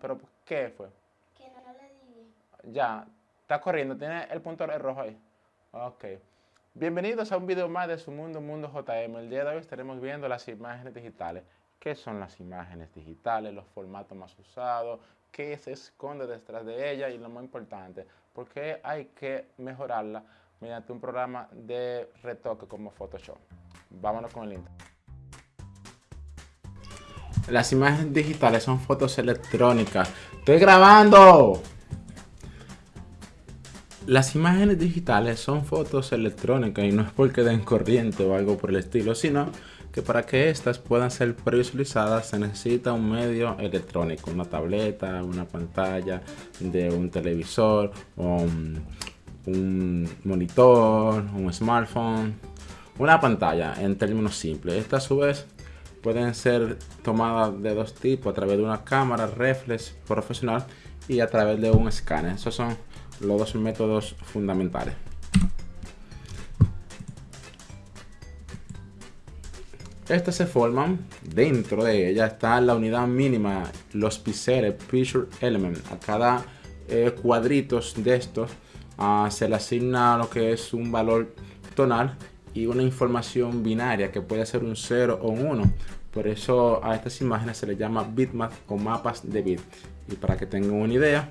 pero ¿qué fue? Que no le di. Ya, está corriendo, tiene el punto rojo ahí. Ok. Bienvenidos a un video más de su mundo, Mundo JM. El día de hoy estaremos viendo las imágenes digitales. ¿Qué son las imágenes digitales? Los formatos más usados, qué se esconde detrás de ellas y lo más importante, por qué hay que mejorarla mediante un programa de retoque como Photoshop. Vámonos con el intro. Las imágenes digitales son fotos electrónicas. ¡Estoy grabando! Las imágenes digitales son fotos electrónicas y no es porque den corriente o algo por el estilo, sino que para que éstas puedan ser previsualizadas se necesita un medio electrónico, una tableta, una pantalla de un televisor, un, un monitor, un smartphone, una pantalla en términos simples. Esta a su vez pueden ser tomadas de dos tipos, a través de una cámara reflex profesional y a través de un escáner. Esos son los dos métodos fundamentales. Estas se forman, dentro de ella está la unidad mínima, los píxeles, Picture Element. A cada eh, cuadritos de estos uh, se le asigna lo que es un valor tonal y una información binaria que puede ser un 0 o un 1. Por eso a estas imágenes se les llama bitmap o mapas de bit. Y para que tengan una idea,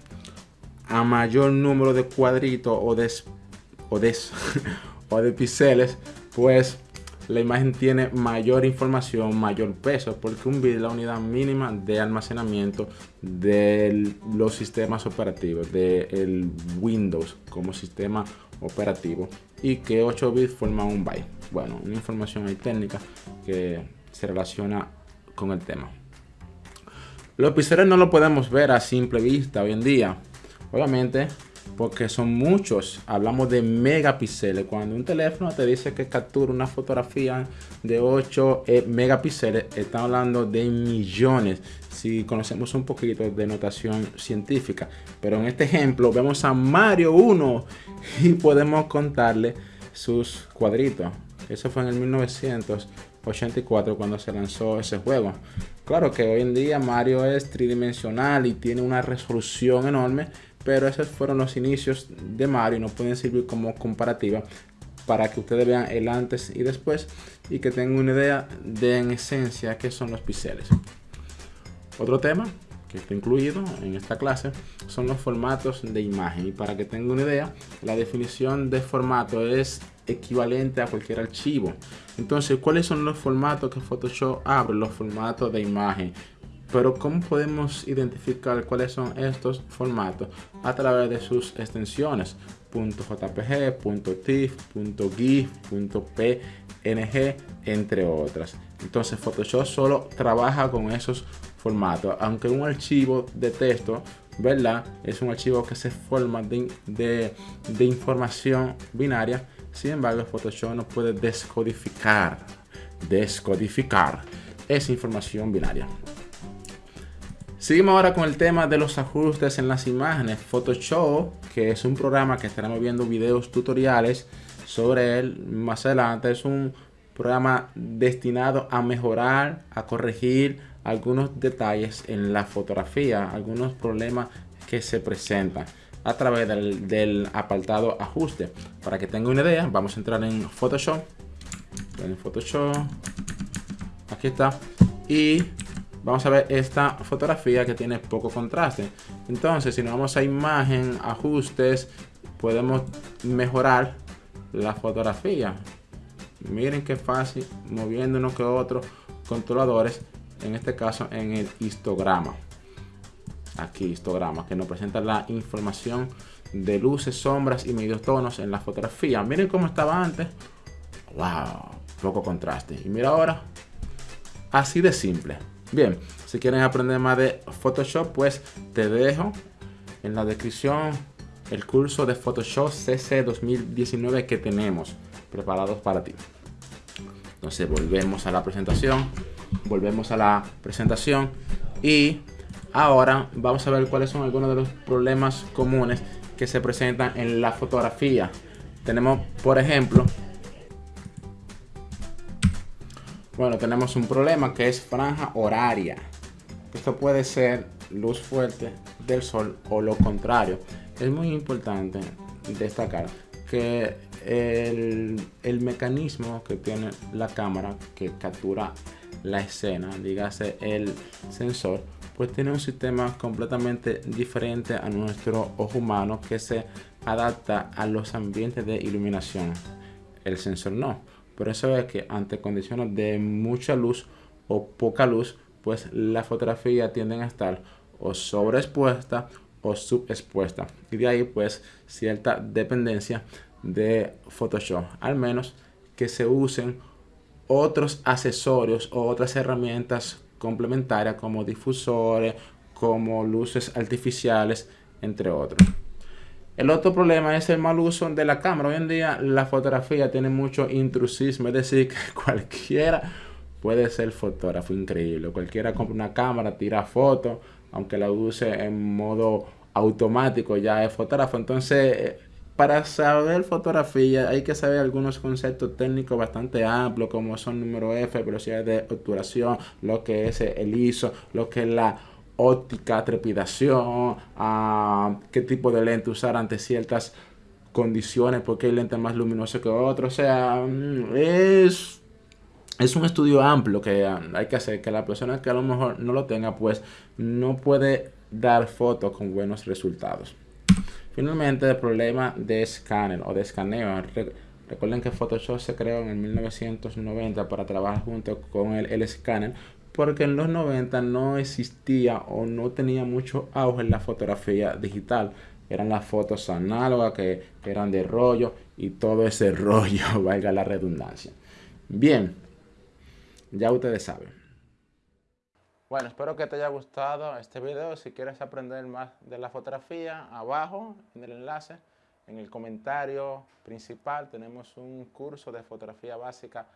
a mayor número de cuadritos o de, o de, o de píxeles, pues la imagen tiene mayor información, mayor peso, porque un bit es la unidad mínima de almacenamiento de los sistemas operativos, del Windows como sistema operativo, y que 8 bits forman un byte. Bueno, una información ahí técnica que se relaciona con el tema. Los píxeles no lo podemos ver a simple vista hoy en día. Obviamente, porque son muchos. Hablamos de megapíxeles. Cuando un teléfono te dice que captura una fotografía de 8 eh, megapíxeles, está hablando de millones. Si conocemos un poquito de notación científica. Pero en este ejemplo vemos a Mario 1 y podemos contarle sus cuadritos. Eso fue en el 1984 cuando se lanzó ese juego. Claro que hoy en día Mario es tridimensional y tiene una resolución enorme pero esos fueron los inicios de Mario y nos pueden servir como comparativa para que ustedes vean el antes y después y que tengan una idea de en esencia qué son los píxeles. Otro tema que está incluido en esta clase son los formatos de imagen. Y para que tengan una idea la definición de formato es equivalente a cualquier archivo. Entonces cuáles son los formatos que Photoshop abre los formatos de imagen pero ¿cómo podemos identificar cuáles son estos formatos? A través de sus extensiones. .jpg, .tif, .gif, .png, entre otras. Entonces Photoshop solo trabaja con esos formatos. Aunque un archivo de texto, ¿verdad? Es un archivo que se forma de, de, información binaria. Sin embargo, Photoshop no puede descodificar, descodificar esa información binaria. Seguimos ahora con el tema de los ajustes en las imágenes. Photoshop, que es un programa que estaremos viendo videos tutoriales sobre él más adelante. Es un programa destinado a mejorar, a corregir algunos detalles en la fotografía, algunos problemas que se presentan a través del, del apartado ajuste. Para que tenga una idea, vamos a entrar en Photoshop. En Photoshop. Aquí está. Y vamos a ver esta fotografía que tiene poco contraste. Entonces, si nos vamos a imagen, ajustes, podemos mejorar la fotografía. Miren qué fácil, moviendo uno que otro controladores, en este caso en el histograma. Aquí histograma, que nos presenta la información de luces, sombras y medios tonos en la fotografía. Miren cómo estaba antes. Wow, poco contraste. Y mira ahora, así de simple. Bien, si quieren aprender más de Photoshop, pues te dejo en la descripción el curso de Photoshop CC 2019 que tenemos preparados para ti. Entonces volvemos a la presentación, volvemos a la presentación y ahora vamos a ver cuáles son algunos de los problemas comunes que se presentan en la fotografía. Tenemos, por ejemplo, bueno, tenemos un problema que es franja horaria. Esto puede ser luz fuerte del sol o lo contrario. Es muy importante destacar que el, el mecanismo que tiene la cámara que captura la escena, dígase el sensor, pues tiene un sistema completamente diferente a nuestro ojo humano que se adapta a los ambientes de iluminación. El sensor no. Por eso es que ante condiciones de mucha luz o poca luz, pues la fotografía tienden a estar o sobreexpuesta o subexpuesta. Y de ahí pues cierta dependencia de Photoshop. Al menos que se usen otros accesorios o otras herramientas complementarias como difusores, como luces artificiales, entre otros. El otro problema es el mal uso de la cámara. Hoy en día la fotografía tiene mucho intrusismo, es decir, que cualquiera puede ser fotógrafo increíble. Cualquiera compra una cámara, tira fotos, aunque la use en modo automático, ya es fotógrafo. Entonces, para saber fotografía hay que saber algunos conceptos técnicos bastante amplios como son número F, velocidad de obturación, lo que es el ISO, lo que es la óptica, trepidación, uh, qué tipo de lente usar ante ciertas condiciones, porque hay lentes más luminosos que otros. O sea, mm, es, es un estudio amplio que hay que hacer, que la persona que a lo mejor no lo tenga, pues no puede dar fotos con buenos resultados. Finalmente, el problema de escáner o de escaneo. Recuerden que Photoshop se creó en el 1990 para trabajar junto con el, el escáner porque en los 90 no existía o no tenía mucho auge en la fotografía digital. Eran las fotos análogas que, eran de rollo y todo ese rollo, valga la redundancia. Bien, ya ustedes saben. Bueno, espero que te haya gustado este video. Si quieres aprender más de la fotografía, abajo en el enlace, en el comentario principal, tenemos un curso de fotografía básica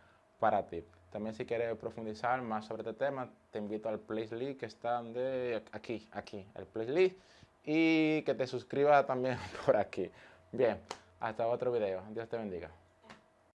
para ti. También si quieres profundizar más sobre este tema, te invito al playlist que está de aquí, aquí, el playlist. Y que te suscribas también por aquí. Bien, hasta otro video. Dios te bendiga.